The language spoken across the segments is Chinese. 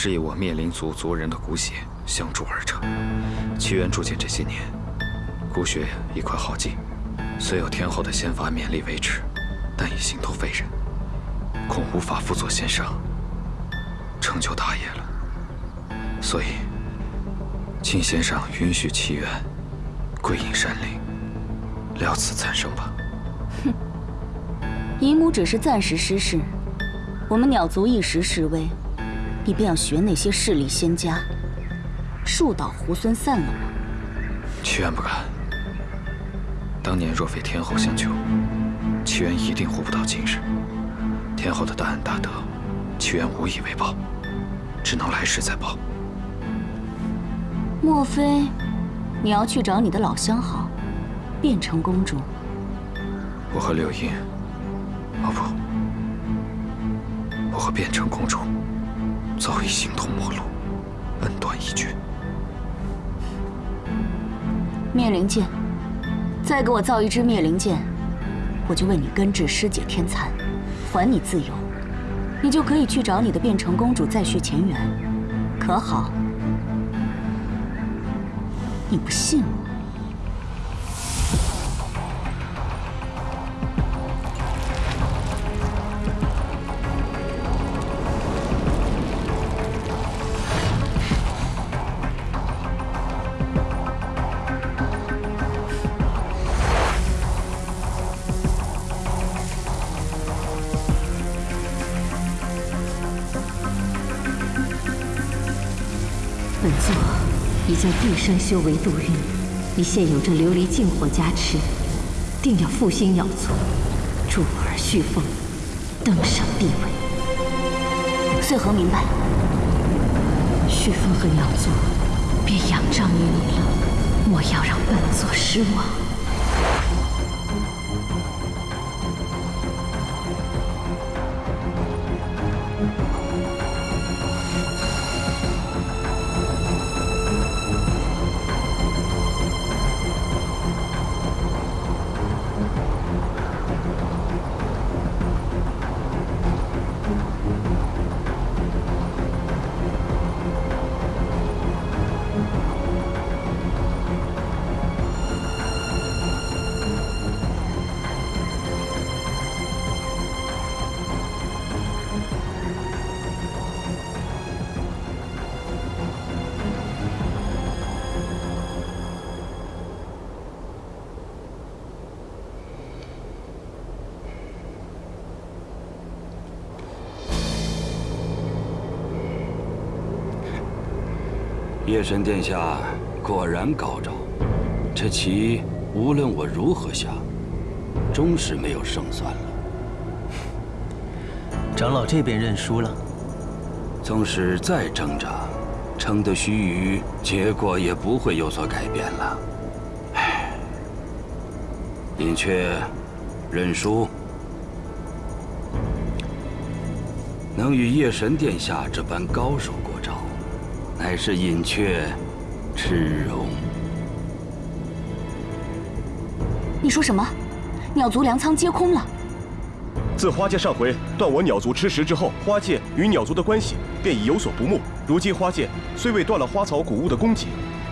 是以我灭灵族族人的骨血相铸而成。奇缘铸剑这些年，骨血已快耗尽，虽有天后的仙法勉力维持，但已形同废人，恐无法辅佐先生成就大业了。所以，请先生允许奇缘归隐山林，了此残生吧。哼，姨母只是暂时失势，我们鸟族一时示威，你便要学那些势力仙家，树倒猢狲散了吗？屈原不敢。当年若非天后相救，屈原一定活不到今日。天后的大恩大德，屈原无以为报，只能来世再报。莫非你要去找你的老相好，变成公主？我和柳英，哦不，我和变成公主早已形同陌路，恩断义绝。灭灵剑，再给我造一支灭灵剑，我就为你根治尸解天残，还你自由，你就可以去找你的变成公主再续前缘，可好？你不信我？将毕生修为度运，你现有这琉璃净火加持，定要复兴鸟族，助儿旭凤，登上帝位。穗禾明白，旭凤和鸟族便仰仗于你了，莫要让本座失望。夜神殿下果然高招，这棋无论我如何下，终是没有胜算了。长老这边认输了，纵使再挣扎，撑得须臾，结果也不会有所改变了。唉，隐雀认输，能与夜神殿下这般高手过招。乃是隐雀耻荣。你说什么？鸟族粮仓皆空了？自花界上回断我鸟族吃食之后，花界与鸟族的关系便已有所不睦。如今花界虽未断了花草谷物的供给，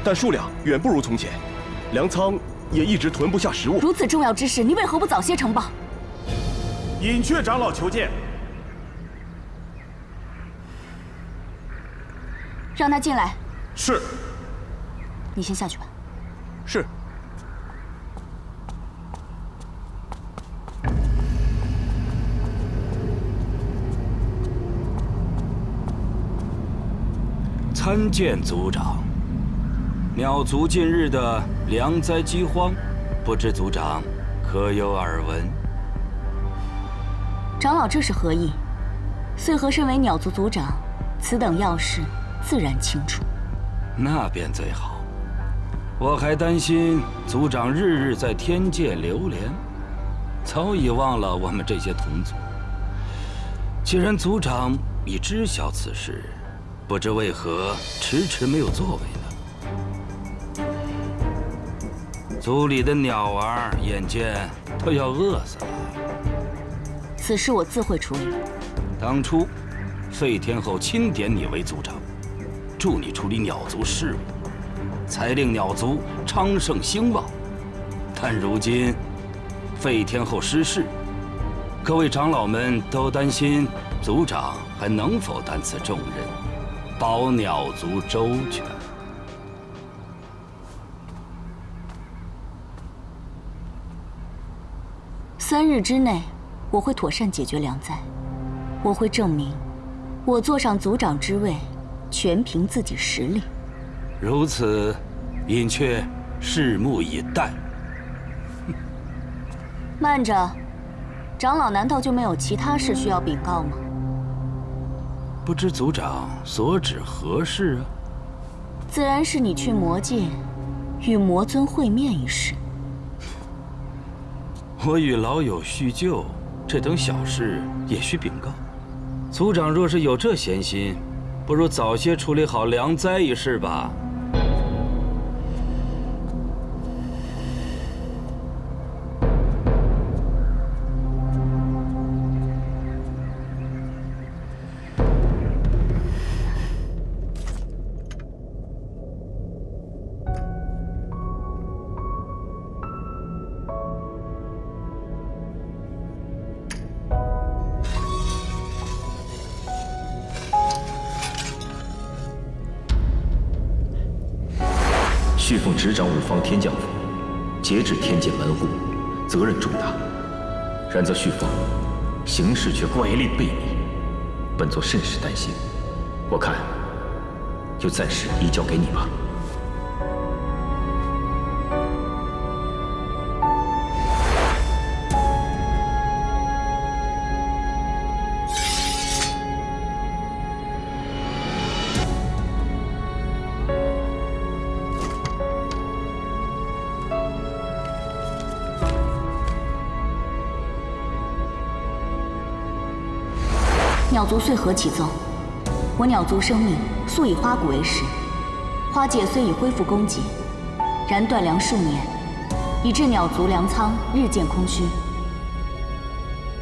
但数量远不如从前，粮仓也一直囤不下食物。如此重要之事，你为何不早些呈报？隐雀长老求见。让他进来，是你先下去吧。是参见族长，鸟族近日的粮灾饥荒，不知族长可有耳闻？长老这是何意？穗禾身为鸟族族长，此等要事。自然清楚。那便最好。我还担心族长日日在天界流连，早已忘了我们这些同族。既然族长已知晓此事，不知为何迟迟没有作为呢？族里的鸟儿眼见都要饿死了。此事我自会处理。当初，废天后钦点你为族长，助你处理鸟族事务，才令鸟族昌盛兴旺。但如今，废天后失势，各位长老们都担心族长还能否担此重任，保鸟族周全。三日之内，我会妥善解决粮灾。我会证明，我坐上族长之位，全凭自己实力。如此，隐雀拭目以待。慢着，长老难道就没有其他事需要禀告吗？不知族长所指何事啊？自然是你去魔界，与魔尊会面一事。我与老友叙旧，这等小事也需禀告。族长若是有这闲心，不如早些处理好粮灾一事吧。天将府，节制天界门户，责任重大。然则旭凤行事却乖戾悖逆，本座甚是担心。我看，就暂时移交给你吧。鸟族遂何启奏：我鸟族生命素以花谷为食，花界虽已恢复供给，然断粮数年，以致鸟族粮仓日渐空虚。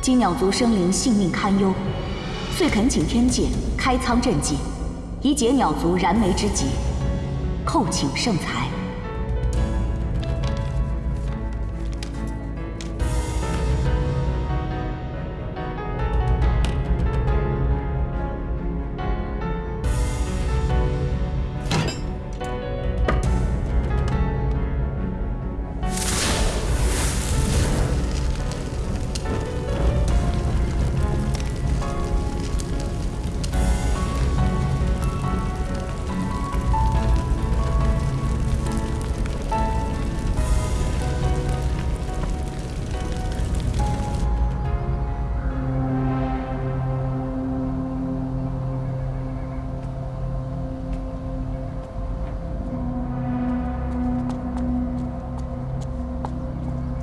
今鸟族生灵性命堪忧，遂恳请天界开仓赈济，以解鸟族燃眉之急，叩请圣裁。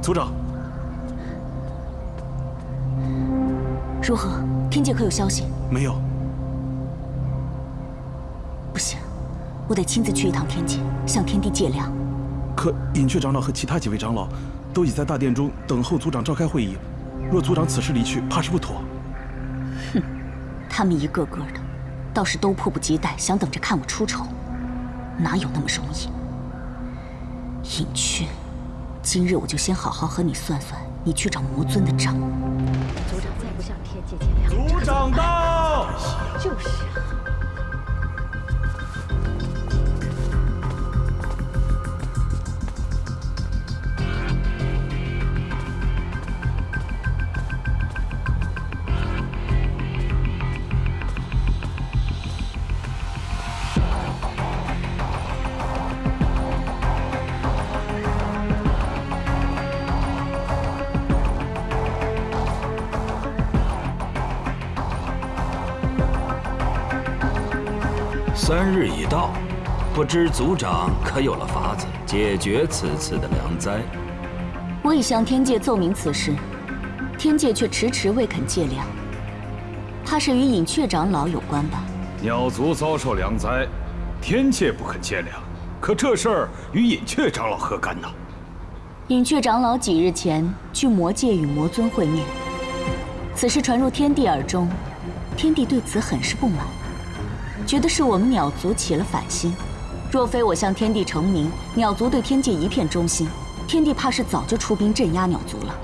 族长，如何？天界可有消息？没有。不行，我得亲自去一趟天界，向天帝借粮。可隐雀长老和其他几位长老都已在大殿中等候族长召开会议，若族长此时离去，怕是不妥。哼，他们一个个的，倒是都迫不及待想等着看我出丑，哪有那么容易？隐雀。今日我就先好好和你算算，你去找魔尊的账。族长再不向天界借粮，族长到！就是已到，不知族长可有了法子解决此次的良灾？我已向天界奏明此事，天界却迟迟未肯借粮，怕是与隐雀长老有关吧？鸟族遭受良灾，天界不肯借粮，可这事儿与隐雀长老何干呢？隐雀长老几日前去魔界与魔尊会面，此事传入天帝耳中，天帝对此很是不满，觉得是我们鸟族起了反心。若非我向天帝成名，鸟族对天界一片忠心。天帝怕是早就出兵镇压鸟族了。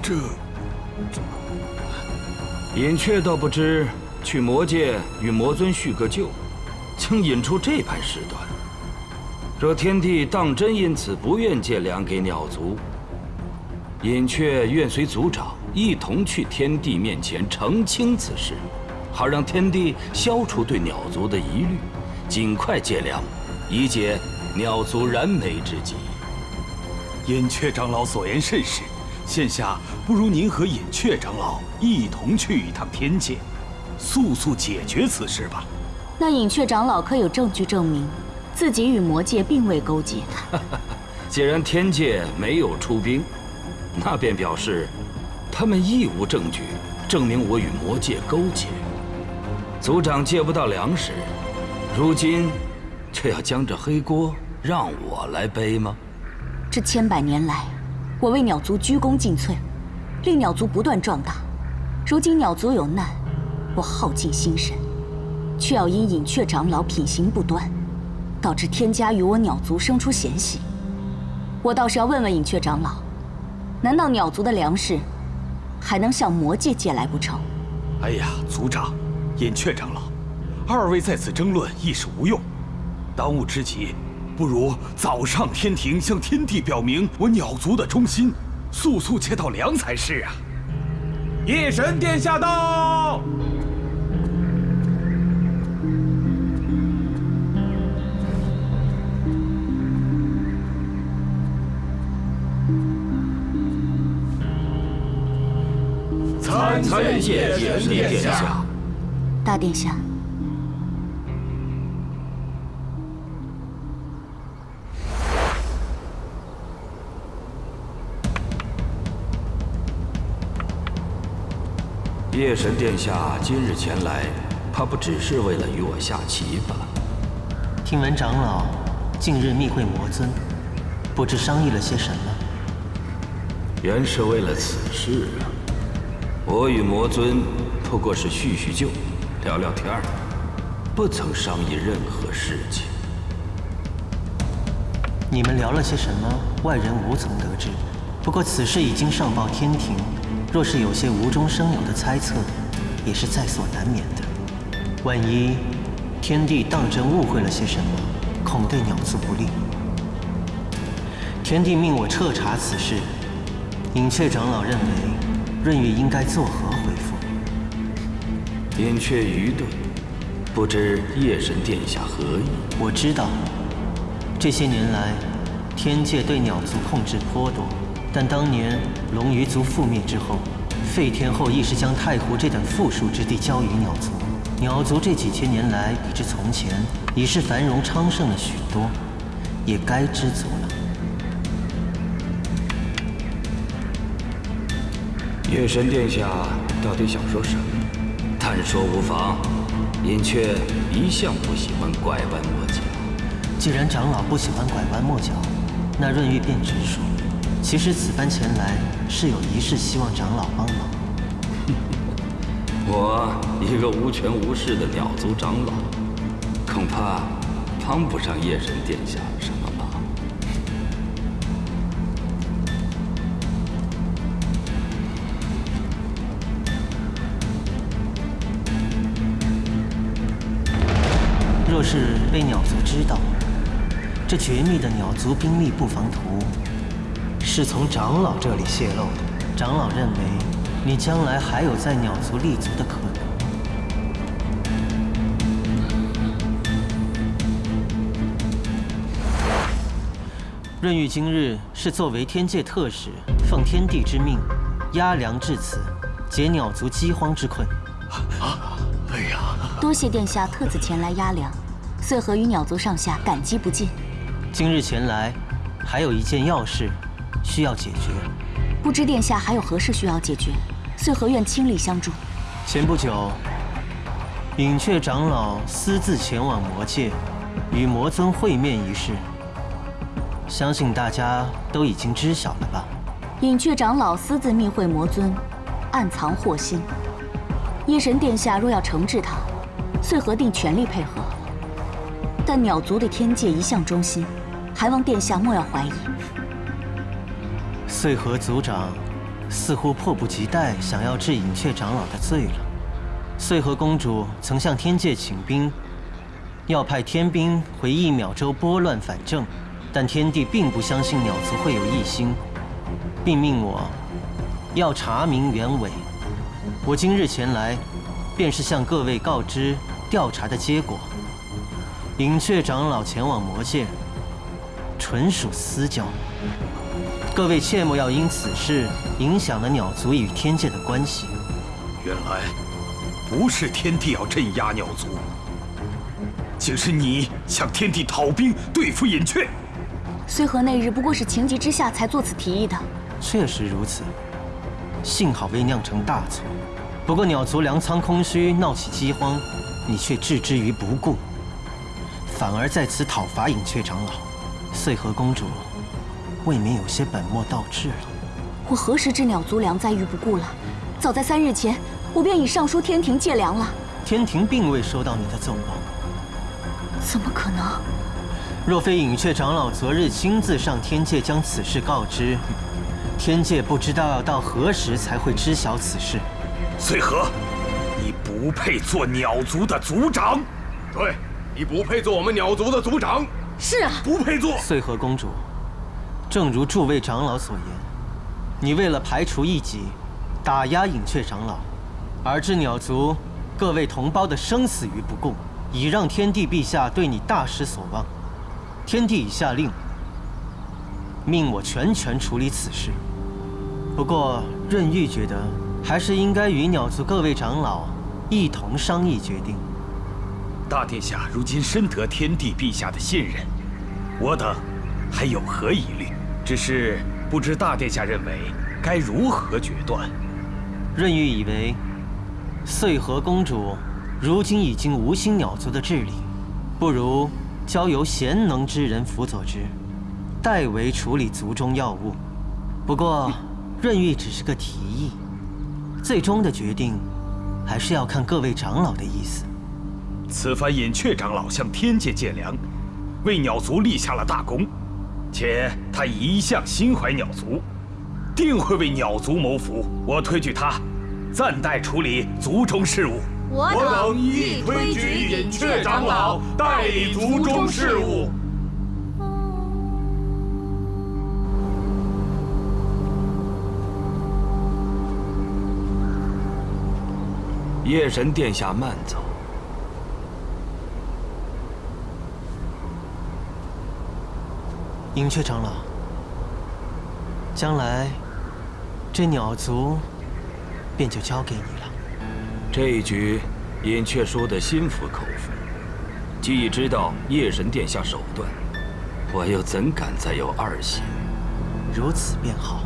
这，隐雀倒不知去魔界与魔尊叙个旧，竟引出这般事端。若天帝当真因此不愿借粮给鸟族，隐雀愿随族长一同去天帝面前澄清此事，好让天帝消除对鸟族的疑虑，尽快借粮，以解鸟族燃眉之急。隐雀长老所言甚是，现下不如您和隐雀长老一同去一趟天界，速速解决此事吧。那隐雀长老可有证据证明自己与魔界并未勾结？既然天界没有出兵，那便表示他们亦无证据证明我与魔界勾结。族长借不到粮食，如今却要将这黑锅让我来背吗？这千百年来，我为鸟族鞠躬尽瘁，令鸟族不断壮大。如今鸟族有难，我耗尽心神，却要因隐雀长老品行不端，导致天家与我鸟族生出嫌隙。我倒是要问问隐雀长老，难道鸟族的粮食还能向魔界借来不成？哎呀，族长，隐雀长老，二位在此争论亦是无用，当务之急。不如早上天庭，向天帝表明我鸟族的忠心，速速接到粮才是啊！夜神殿下到。参见夜神殿下。大殿下。夜神殿下今日前来，怕不只是为了与我下棋吧？听闻长老近日密会魔尊，不知商议了些什么？原是为了此事啊！我与魔尊不过是叙叙旧，聊聊天儿，不曾商议任何事情。你们聊了些什么？外人无从得知。不过此事已经上报天庭。若是有些无中生有的猜测，也是在所难免的。万一天帝当真误会了些什么，恐对鸟族不利。天帝命我彻查此事，隐雀长老认为润玉应该作何回复？隐雀愚钝，不知夜神殿下何意？我知道，这些年来天界对鸟族控制颇多。但当年龙鱼族覆灭之后，废天后亦是将太湖这等富庶之地交予鸟族。鸟族这几千年来比之从前已是繁荣昌盛了许多，也该知足了。夜神殿下到底想说什么？但说无妨。隐雀一向不喜欢拐弯抹角。既然长老不喜欢拐弯抹角，那润玉便直说。其实此番前来是有一事，希望长老帮忙。我一个无权无势的鸟族长老，恐怕帮不上夜神殿下什么被鸟族知道，这绝密的鸟族兵力布防图。是从长老这里泄露的。长老认为，你将来还有在鸟族立足的可能。润玉今日是作为天界特使，奉天地之命，押粮至此，解鸟族饥荒之困。啊！哎呀！多谢殿下特此前来押粮，穗禾与鸟族上下感激不尽。今日前来，还有一件要事需要解决。不知殿下还有何事需要解决？穗禾愿倾力相助。前不久，隐雀长老私自前往魔界，与魔尊会面一事，相信大家都已经知晓了吧？隐雀长老私自密会魔尊，暗藏祸心。夜神殿下若要惩治他，穗禾定全力配合。但鸟族对天界一向忠心，还望殿下莫要怀疑。穗禾族长似乎迫不及待想要治隐雀长老的罪了。穗禾公主曾向天界请兵，要派天兵回一秒洲拨乱反正，但天帝并不相信鸟族会有异心，并命我要查明原委。我今日前来，便是向各位告知调查的结果。隐雀长老前往魔界，纯属私交，各位切莫要因此事影响了鸟族与天界的关系。原来。不是天帝要镇压鸟族，竟是你向天帝讨兵对付隐雀。虽和那日不过是情急之下才做此提议的，确实如此。幸好未酿成大错。不过鸟族粮仓空虚，闹起饥荒，你却置之于不顾，反而在此讨伐隐雀长老。穗禾公主未免有些本末倒置了。我何时知鸟族粮在于不顾了？早在三日前。我便已上书天庭借粮了。天庭并未收到你的奏报。怎么可能？若非隐雀长老昨日亲自上天界将此事告知，天界不知道要到何时才会知晓此事。穗禾，你不配做鸟族的族长。对，你不配做我们鸟族的族长。是啊，不配做。穗禾公主，正如诸位长老所言，你为了排除异己，打压隐雀长老。而置鸟族各位同胞的生死于不顾，已让天帝陛下对你大失所望。天帝已下令，命我全权处理此事。不过润玉觉得，还是应该与鸟族各位长老一同商议决定。大殿下如今深得天帝陛下的信任，我等还有何疑虑？只是不知大殿下认为该如何决断？润玉以为。穗禾公主如今已经无心鸟族的治理，不如交由贤能之人辅佐之，代为处理族中要务。不过，润玉只是个提议，最终的决定还是要看各位长老的意思。此番隐雀长老向天界借粮，为鸟族立下了大功，且他一向心怀鸟族，定会为鸟族谋福。我推举他。暂代处理族中事务。我等亦推举隐雀长老代理族中事务。夜神殿下慢走。隐雀长老，将来这鸟族。便就交给你了。这一局，银雀输得心服口服。既已知道夜神殿下手段，我又怎敢再有二心？如此便好。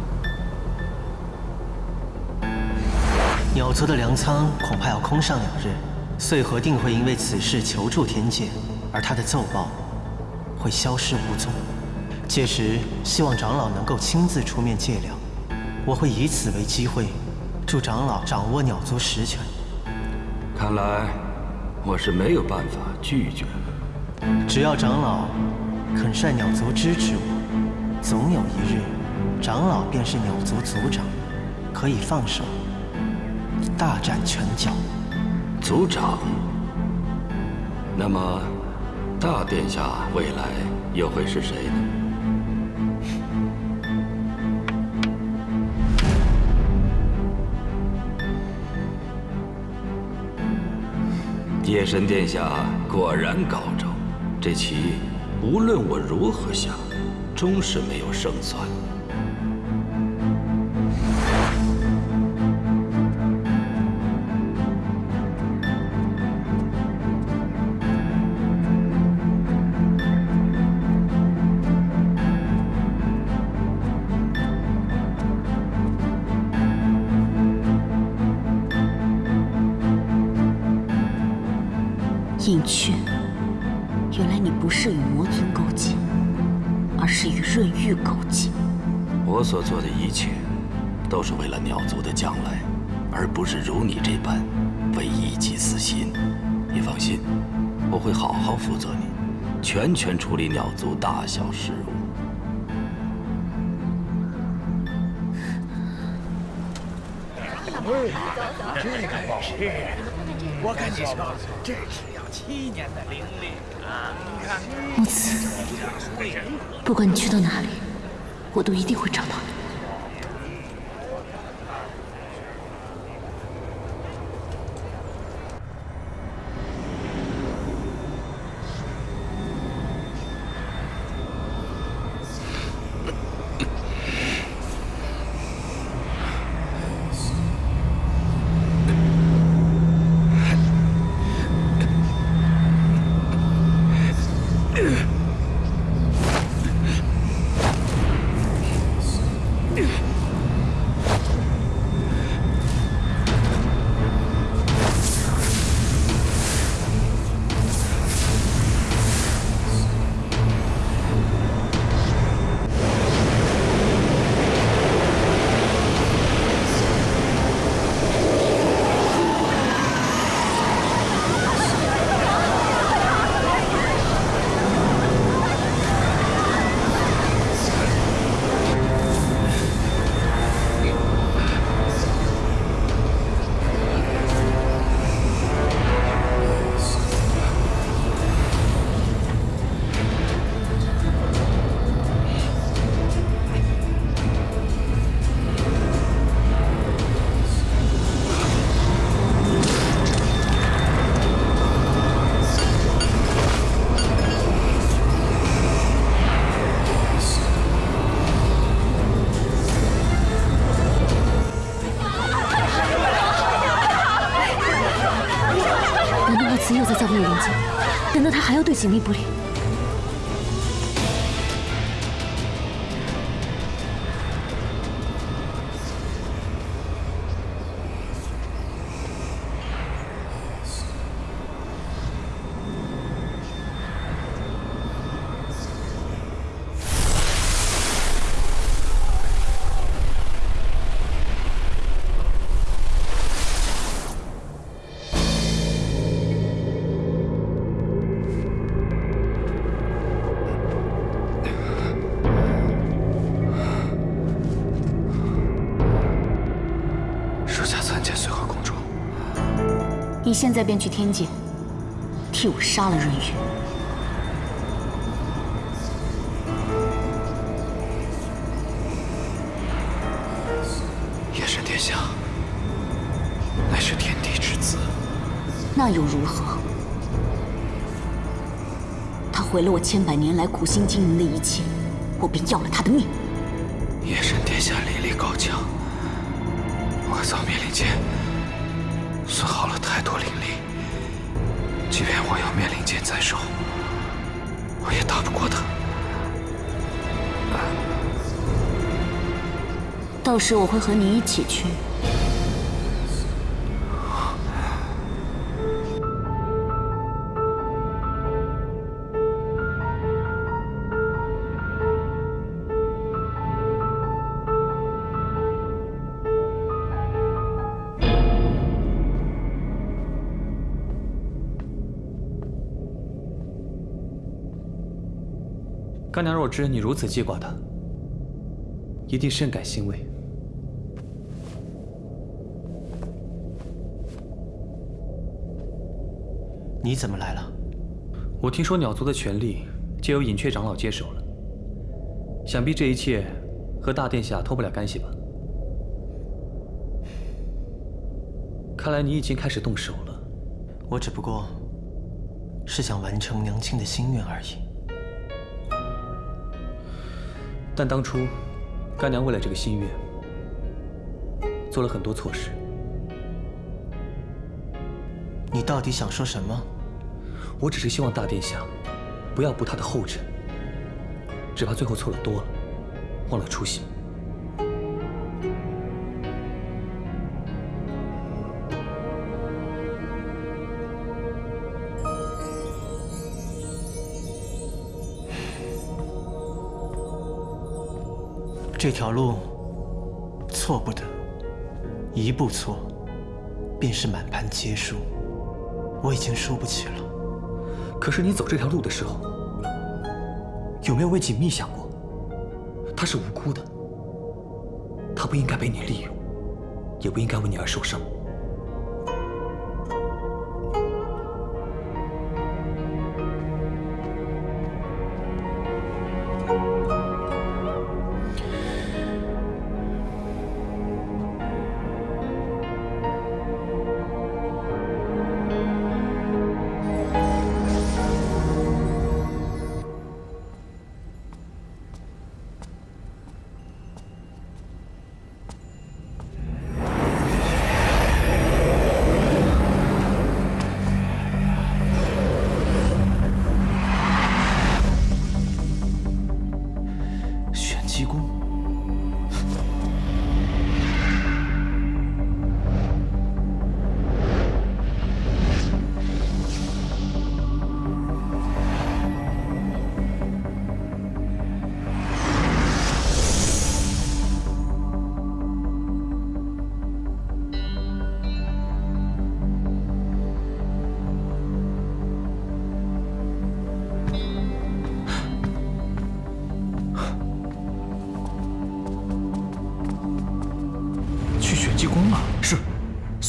鸟族的粮仓恐怕要空上两日，穗禾定会因为此事求助天界，而他的奏报会消失无踪。届时，希望长老能够亲自出面借粮，我会以此为机会。助长老掌握鸟族实权，看来我是没有办法拒绝了只要长老肯率鸟族支持我，总有一日，长老便是鸟族族长，可以放手大展拳脚。族长，那么大殿下未来又会是谁呢？夜神殿下果然高招，这棋无论我如何下，终是没有胜算。完全处理鸟族大小事务。这个是，我跟你说，这是要七年的灵力啊！木子，不管你去到哪里，我都一定会找到你。紧密不离。现在便去天界，替我杀了润玉。夜神殿下，乃是天帝之子，那又如何？他毁了我千百年来苦心经营的一切，我便要了他的命。夜神殿下灵力高强，我造灭灵剑。损耗了太多灵力，即便我有灭灵剑在手，我也打不过他。到时我会和你一起去。知你如此记挂他，一定深感欣慰。你怎么来了？我听说鸟族的权力皆由隐雀长老接手了，想必这一切和大殿下脱不了干系吧？看来你已经开始动手了。我只不过是想完成娘亲的心愿而已。但当初，干娘为了这个心愿，做了很多错事。你到底想说什么？我只是希望大殿下不要步他的后尘，只怕最后错了多了，忘了初心。这条路错不得，一步错，便是满盘皆输。我已经输不起了。可是你走这条路的时候，有没有为锦觅想过？她是无辜的，她不应该被你利用，也不应该为你而受伤。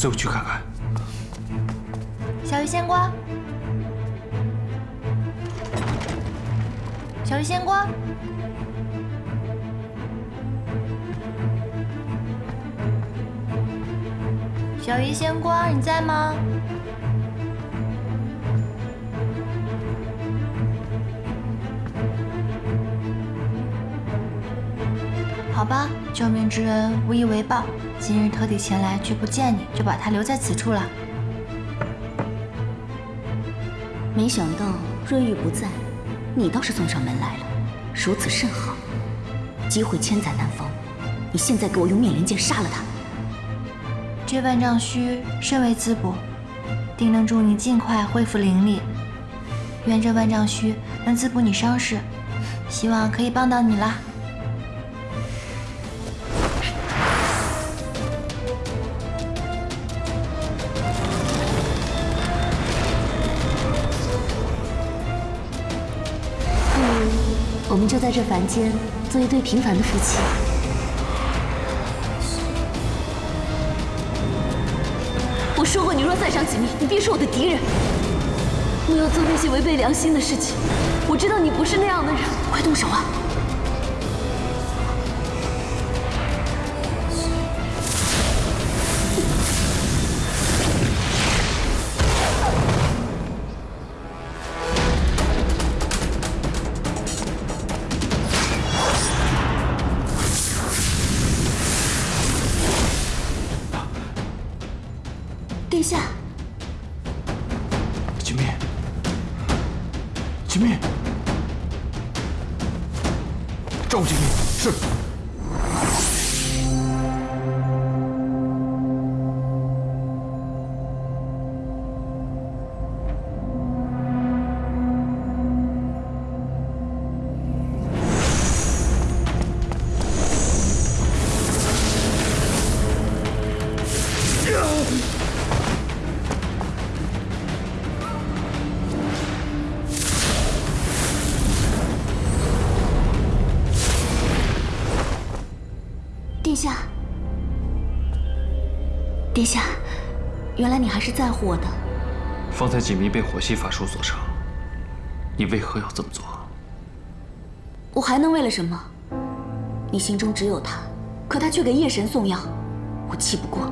随我去看看。小鱼仙瓜，小鱼仙瓜，小鱼仙瓜，你在吗？好吧，救命之恩无以为报，今日特地前来，却不见你，就把他留在此处了。没想到瑞玉不在，你倒是送上门来了，如此甚好。机会千载难逢，你现在给我用灭灵剑杀了他！这万丈虚甚为滋补，定能助你尽快恢复灵力。愿这万丈虚能滋补你伤势，希望可以帮到你啦。这凡间做一对平凡的夫妻。我说过，你若再伤锦觅，你便是我的敌人。不要做那些违背良心的事情。我知道你不是那样的人，快动手啊！是。还是在乎我的。方才锦觅被火系法术所伤，你为何要这么做？我还能为了什么？你心中只有他，可他却给夜神送药，我气不过。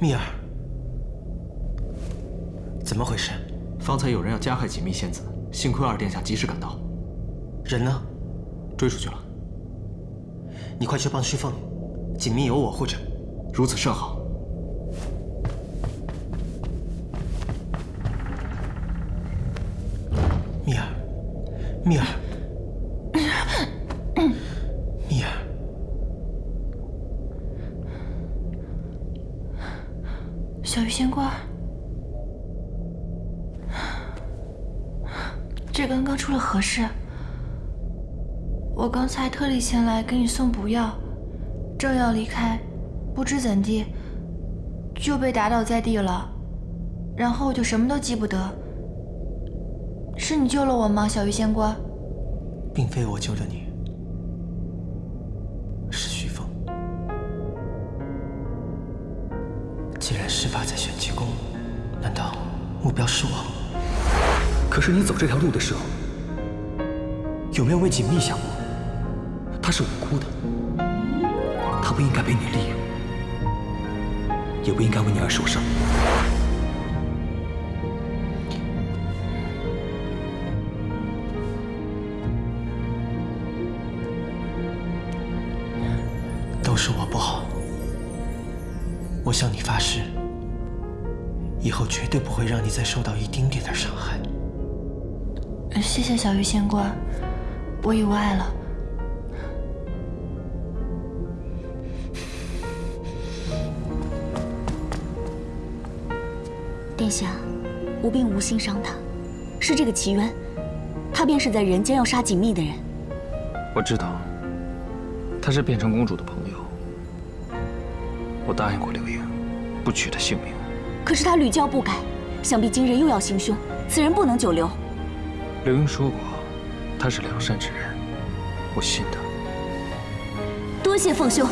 蜜儿，怎么回事？方才有人要加害锦觅仙子，幸亏二殿下及时赶到。人呢？追出去了。你快去帮虚凤，锦觅有我护着。如此甚好。蜜儿，蜜儿。仙官，这刚刚出了何事？我前来给你送补药，正要离开，不知怎地就被打倒在地了，然后我就什么都记不得。是你救了我吗，小鱼仙官？并非我救了你，是徐峰。既然事发在玄机宫，难道目标是我？可是你走这条路的时候，有没有为锦觅想过？她是无辜的，她不应该被你利用，也不应该为你而受伤。都是我不好，我向你发誓，以后绝对不会让你再受到一丁点的伤害。谢谢小鱼仙官，我已无碍了。殿下，吾并无心伤他，是这个齐渊，他便是在人间要杀锦觅的人。我知道，他是变成公主的朋友。我答应过刘英，不取她性命。可是他屡教不改，想必今日又要行凶，此人不能久留。刘英说过，他是良善之人，我信他。多谢凤兄。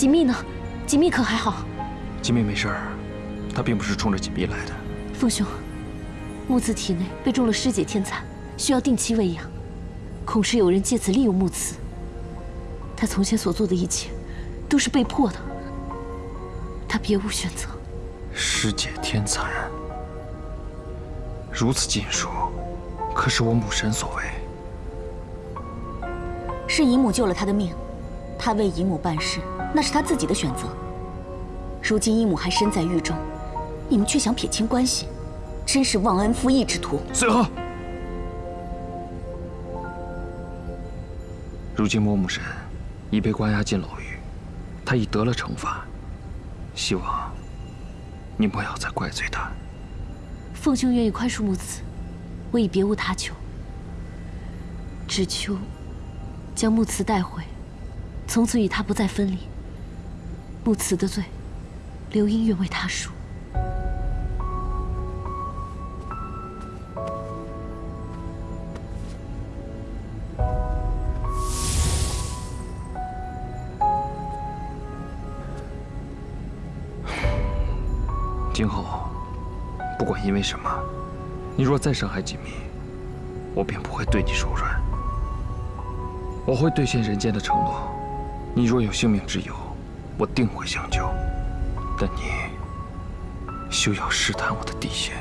锦觅呢？锦觅可还好？锦觅没事儿，他并不是冲着锦觅来的。凤兄，木子体内被中了尸解天蚕，需要定期喂养，恐是有人借此利用木慈。他从前所做的一切，都是被迫的，他别无选择。师姐天蚕，如此禁术，可是我母神所为。是姨母救了他的命，他为姨母办事，那是他自己的选择。如今姨母还身在狱中，你们却想撇清关系，真是忘恩负义之徒。随和。如今魔母神已被关押进牢狱，他已得了惩罚，希望你莫要再怪罪他。凤兄愿意宽恕木慈，我已别无他求，只求。将木慈带回，从此与他不再分离。木慈的罪，刘英愿为他赎。今后，不管因为什么，你若再伤害锦觅，我便不会对你手软。我会兑现人间的承诺，你若有性命之忧，我定会相救。但你休要试探我的底线。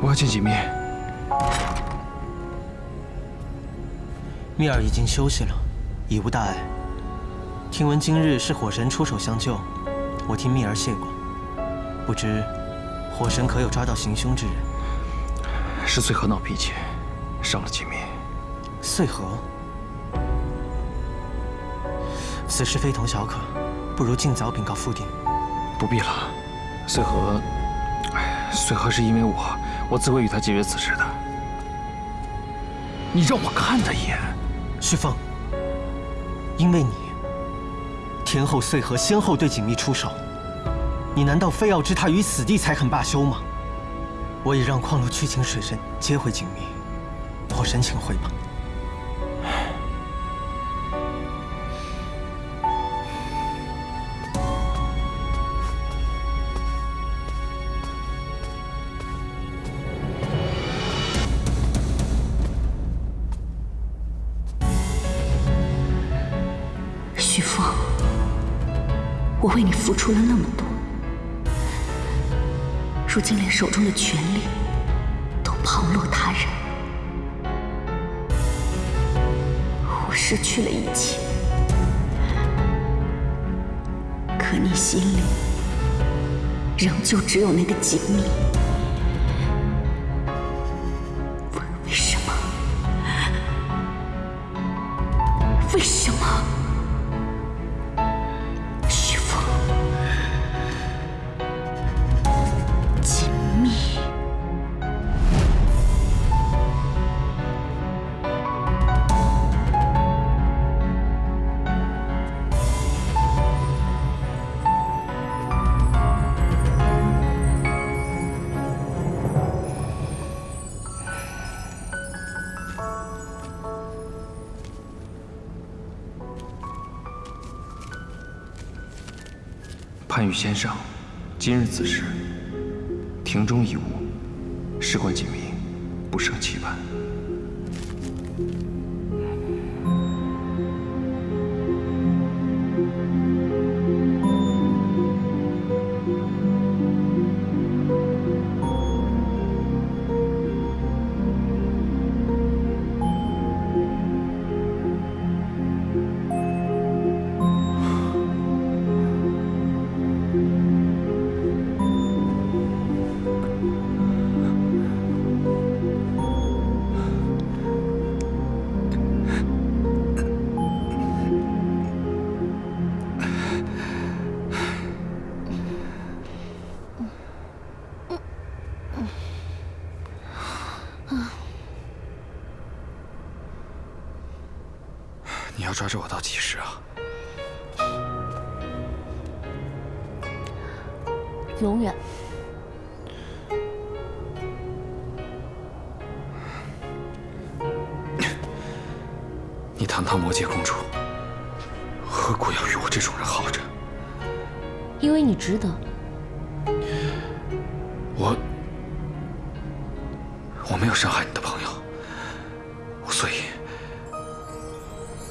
我要见锦觅。蜜儿已经休息了，已无大碍。听闻今日是火神出手相救，我替蜜儿谢过。不知火神可有抓到行凶之人？是穗禾闹脾气，伤了锦觅。穗禾，此事非同小可，不如尽早禀告父帝。不必了，穗禾，穗禾是因为我，我自会与他解决此事的。你让我看他一眼。旭凤，因为你，天后穗禾先后对锦觅出手，你难道非要置她于死地才肯罢休吗？我已让矿路去请水神接回锦觅，我申请回吧。为你付出了那么多，如今连手中的权力都旁落他人，我失去了一切，可你心里仍旧只有那个锦觅。先生，今日子时，庭中已无，事关紧密，不胜期盼。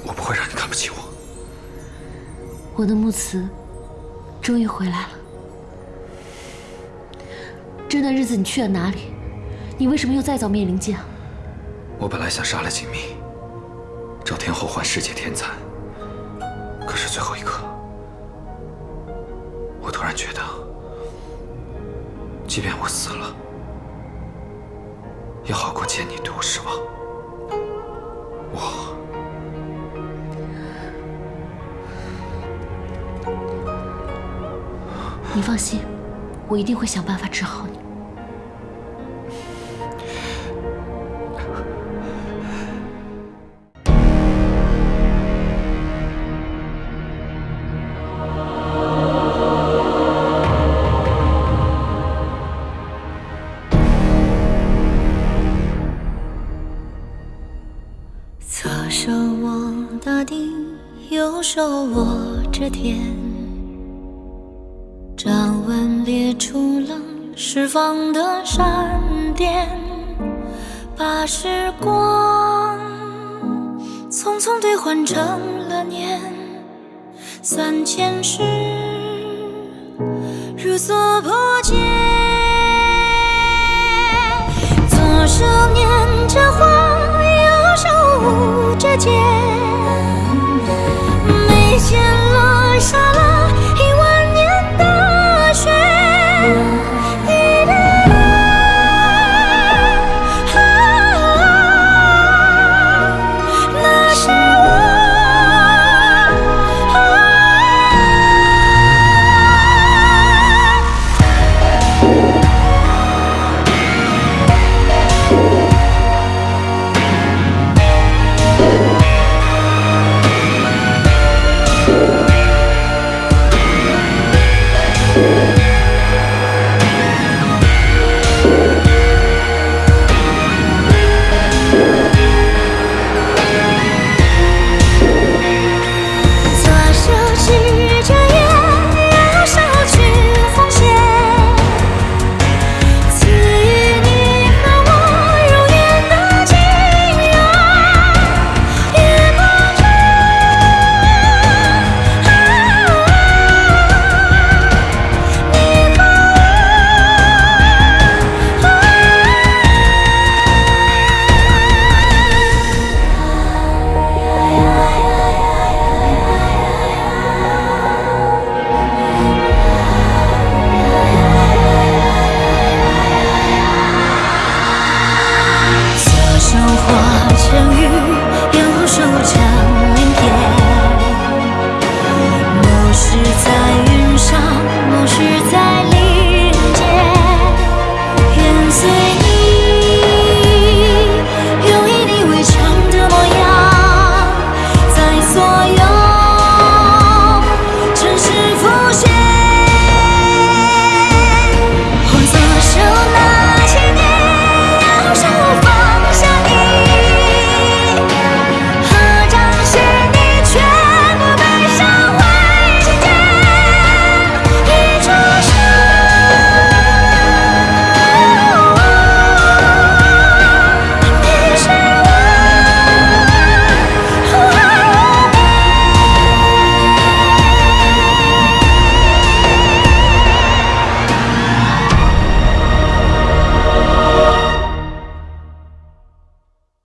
我不会让你看不起我。我的木慈终于回来了。这段日子你去了哪里？你为什么又再造灭灵剑？我本来想杀了锦觅，找天后换世界天蚕，可是最后一刻，我突然觉得，即便我死了，也好过见你对我失望。我你放心，我一定会想办法治好你。时光匆匆兑换成了年。三千世，